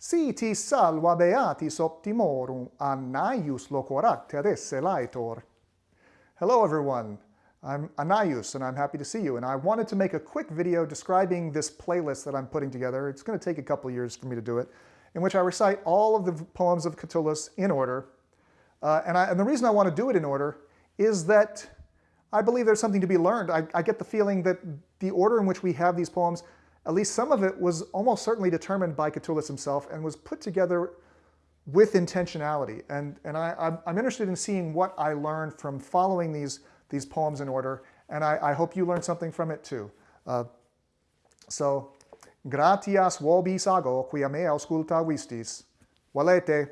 Si ti salva beatis optimorum, Anaius loquoracter esse laetor. Hello everyone, I'm Anaius and I'm happy to see you. And I wanted to make a quick video describing this playlist that I'm putting together. It's going to take a couple years for me to do it, in which I recite all of the poems of Catullus in order. Uh, and, I, and, the reason I want to do it in order is that I believe there's something to be learned. I, I get the feeling that the order in which we have these poems at least some of it was almost certainly determined by Catullus himself and was put together with intentionality. And, and I, am interested in seeing what I learned from following these, these poems in order, and I, I hope you learned something from it too. Uh, so, gratias vobis ago, quia me ausculta vistis. Valete.